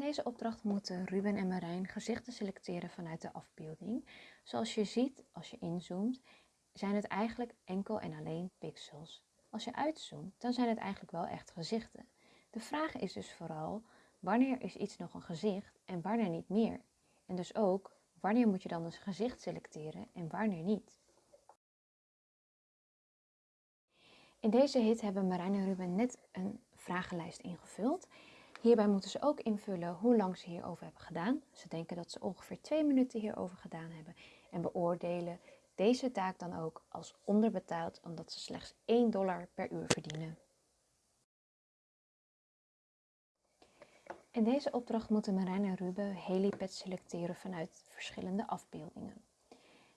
deze opdracht moeten Ruben en Marijn gezichten selecteren vanuit de afbeelding. Zoals je ziet als je inzoomt, zijn het eigenlijk enkel en alleen pixels. Als je uitzoomt, dan zijn het eigenlijk wel echt gezichten. De vraag is dus vooral, wanneer is iets nog een gezicht en wanneer niet meer? En dus ook, wanneer moet je dan een gezicht selecteren en wanneer niet? In deze hit hebben Marijn en Ruben net een vragenlijst ingevuld. Hierbij moeten ze ook invullen hoe lang ze hierover hebben gedaan. Ze denken dat ze ongeveer twee minuten hierover gedaan hebben en beoordelen deze taak dan ook als onderbetaald omdat ze slechts 1 dollar per uur verdienen. In deze opdracht moeten Marijn en Ruben helipads selecteren vanuit verschillende afbeeldingen.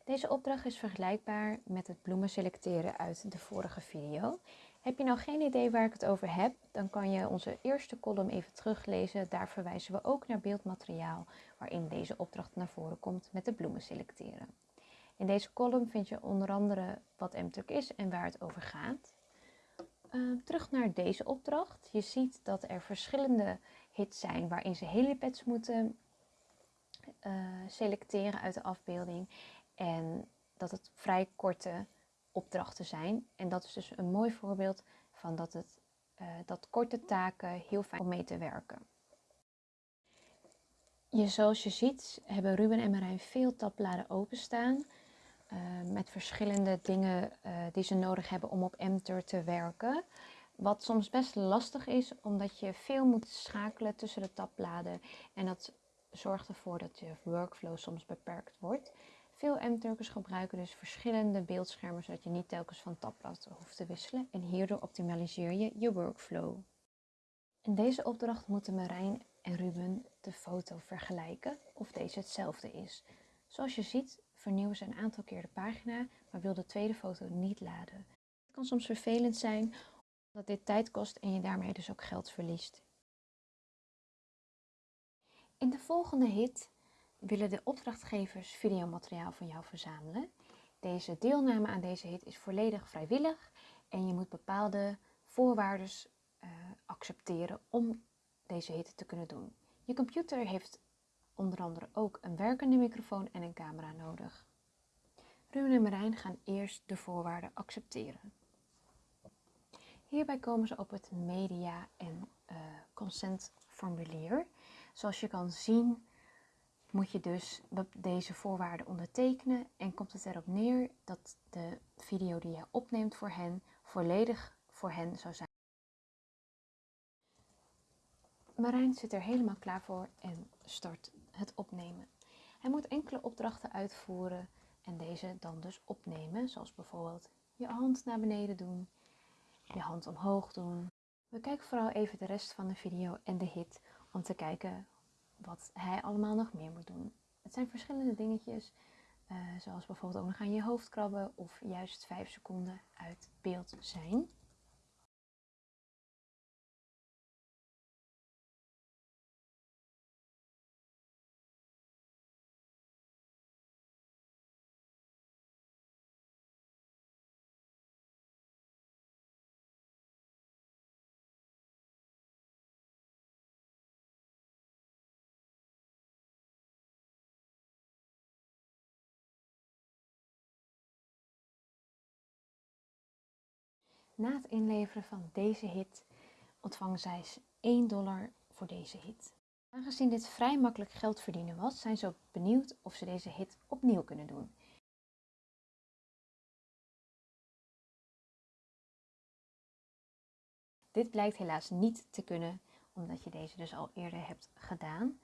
Deze opdracht is vergelijkbaar met het bloemen selecteren uit de vorige video. Heb je nou geen idee waar ik het over heb, dan kan je onze eerste column even teruglezen. Daar verwijzen we ook naar beeldmateriaal waarin deze opdracht naar voren komt met de bloemen selecteren. In deze column vind je onder andere wat MTurk is en waar het over gaat. Uh, terug naar deze opdracht. Je ziet dat er verschillende hits zijn waarin ze helipads moeten uh, selecteren uit de afbeelding. En dat het vrij korte opdrachten zijn. En dat is dus een mooi voorbeeld van dat, het, uh, dat korte taken heel fijn om mee te werken. Je, zoals je ziet hebben Ruben en Marijn veel tabbladen openstaan. Uh, met verschillende dingen uh, die ze nodig hebben om op Mtur te werken. Wat soms best lastig is, omdat je veel moet schakelen tussen de tabbladen. En dat zorgt ervoor dat je workflow soms beperkt wordt. Veel M-Turkers gebruiken dus verschillende beeldschermen, zodat je niet telkens van tabblad hoeft te wisselen. En hierdoor optimaliseer je je workflow. In deze opdracht moeten Marijn en Ruben de foto vergelijken of deze hetzelfde is. Zoals je ziet vernieuwen ze een aantal keer de pagina, maar wil de tweede foto niet laden. Het kan soms vervelend zijn omdat dit tijd kost en je daarmee dus ook geld verliest. In de volgende hit willen de opdrachtgevers videomateriaal van jou verzamelen. Deze deelname aan deze hit is volledig vrijwillig en je moet bepaalde voorwaarden uh, accepteren om deze hit te kunnen doen. Je computer heeft onder andere ook een werkende microfoon en een camera nodig. Ruben en Marijn gaan eerst de voorwaarden accepteren. Hierbij komen ze op het media- en uh, consentformulier. Zoals je kan zien moet je dus deze voorwaarden ondertekenen en komt het erop neer dat de video die je opneemt voor hen volledig voor hen zou zijn. Marijn zit er helemaal klaar voor en start het opnemen. Hij moet enkele opdrachten uitvoeren en deze dan dus opnemen, zoals bijvoorbeeld je hand naar beneden doen, je hand omhoog doen. We kijken vooral even de rest van de video en de hit om te kijken wat hij allemaal nog meer moet doen. Het zijn verschillende dingetjes, uh, zoals bijvoorbeeld ook nog aan je hoofd krabben of juist 5 seconden uit beeld zijn. Na het inleveren van deze hit ontvangen zij 1 dollar voor deze hit. Aangezien dit vrij makkelijk geld verdienen was, zijn ze ook benieuwd of ze deze hit opnieuw kunnen doen. Dit blijkt helaas niet te kunnen, omdat je deze dus al eerder hebt gedaan.